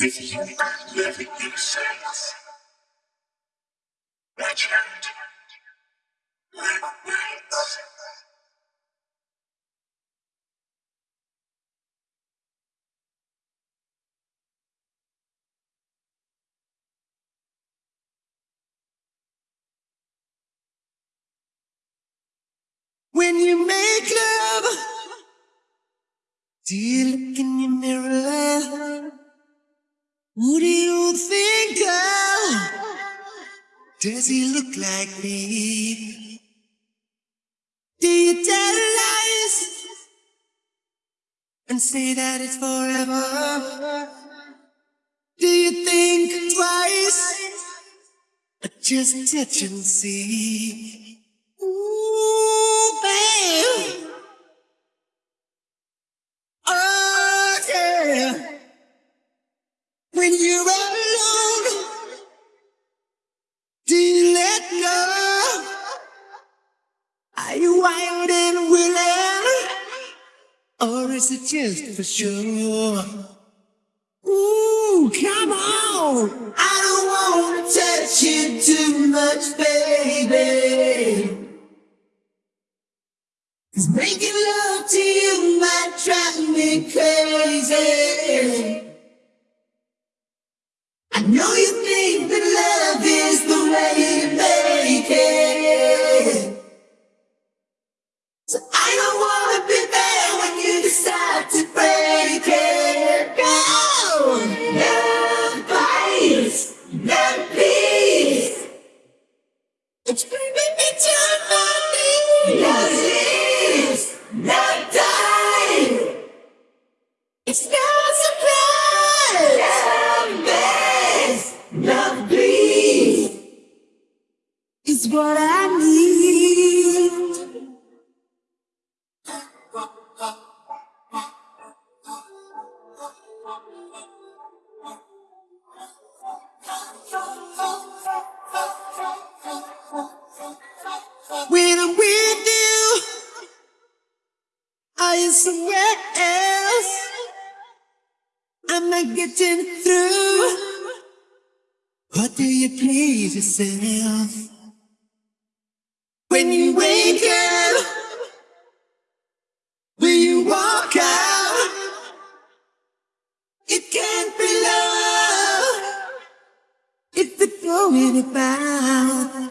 With you are living in silence. Watch out. When you make love, do you look in your mirror? Who do you think of? Does he look like me? Do you tell lies and say that it's forever? Do you think twice? Just touch and see? Or is it just for sure? Ooh, come on! I don't wanna touch you too much, baby. Cause making love to you might drive me crazy. I know you Is what I need. When I'm with you, are you somewhere else? I'm not getting through. What do you please yourself? When you wake up, will you walk out? It can't be love it's going about.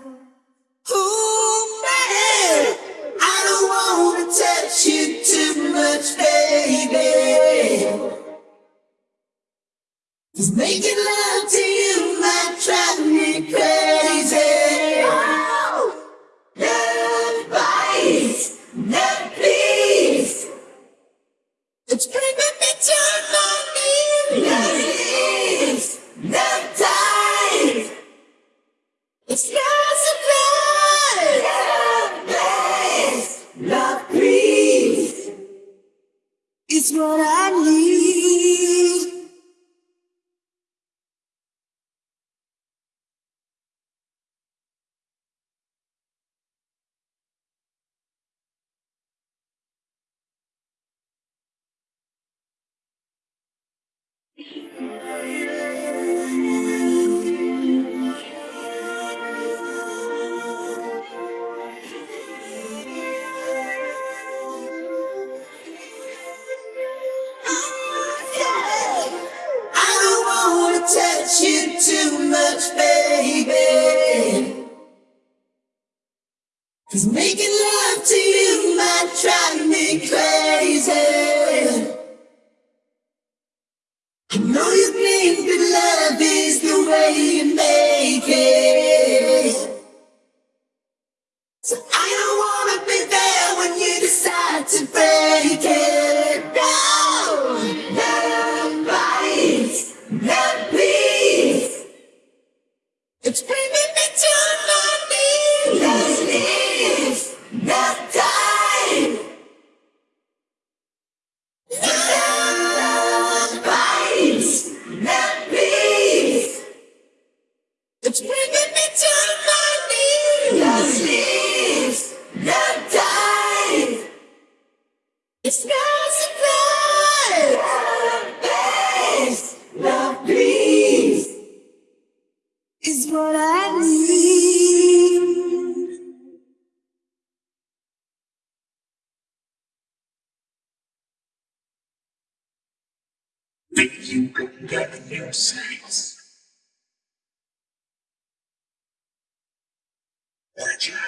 Ooh, man, I don't wanna touch you too much, baby. Cause making love what I need. Cause making love to you might drive me crazy. Think you can get your sense. Legend.